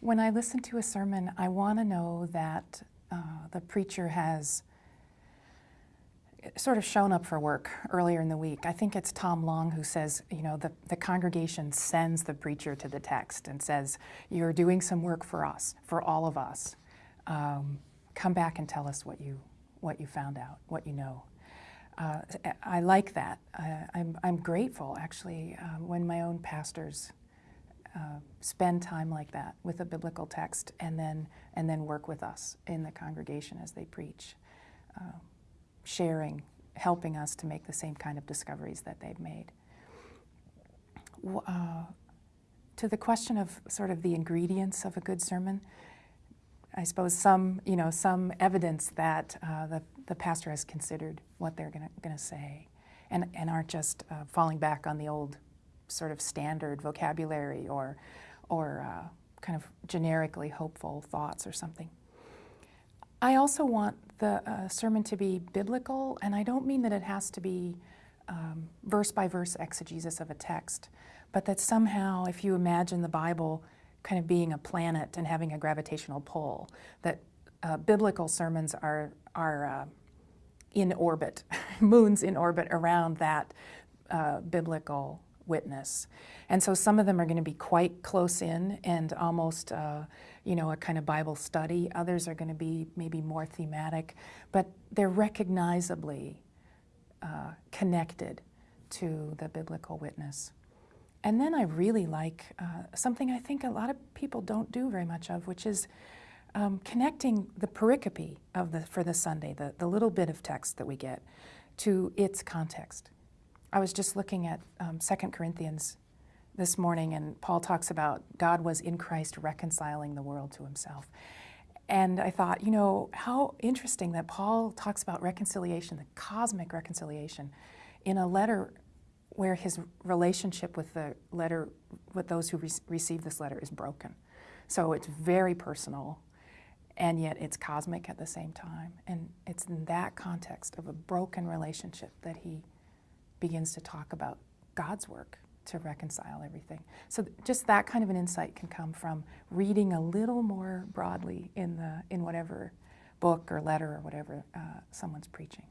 When I listen to a sermon, I want to know that uh, the preacher has sort of shown up for work earlier in the week. I think it's Tom Long who says, you know, the, the congregation sends the preacher to the text and says, You're doing some work for us, for all of us. Um, come back and tell us what you, what you found out, what you know. Uh, I like that. Uh, I'm, I'm grateful, actually, uh, when my own pastors uh, spend time like that with a biblical text and then, and then work with us in the congregation as they preach, uh, sharing, helping us to make the same kind of discoveries that they've made. Uh, to the question of sort of the ingredients of a good sermon, I suppose some, you know, some evidence that uh, the, the pastor has considered what they're going to say and, and aren't just uh, falling back on the old sort of standard vocabulary or, or uh, kind of generically hopeful thoughts or something. I also want the uh, sermon to be biblical, and I don't mean that it has to be um, verse by verse exegesis of a text, but that somehow, if you imagine the Bible kind of being a planet and having a gravitational pull, that uh, biblical sermons are, are uh, in orbit, moons in orbit around that uh, biblical witness. And so some of them are going to be quite close in and almost, uh, you know, a kind of Bible study. Others are going to be maybe more thematic, but they're recognizably uh, connected to the biblical witness. And then I really like uh, something I think a lot of people don't do very much of, which is um, connecting the pericope of the, for the Sunday, the, the little bit of text that we get, to its context. I was just looking at um, 2 Corinthians this morning, and Paul talks about God was in Christ reconciling the world to himself. And I thought, you know, how interesting that Paul talks about reconciliation, the cosmic reconciliation, in a letter where his relationship with the letter, with those who re- receive this letter, is broken. So it's very personal, and yet it's cosmic at the same time. And it's in that context of a broken relationship that he begins to talk about God's work to reconcile everything. So just that kind of an insight can come from reading a little more broadly in the in whatever book or letter or whatever uh, someone's preaching.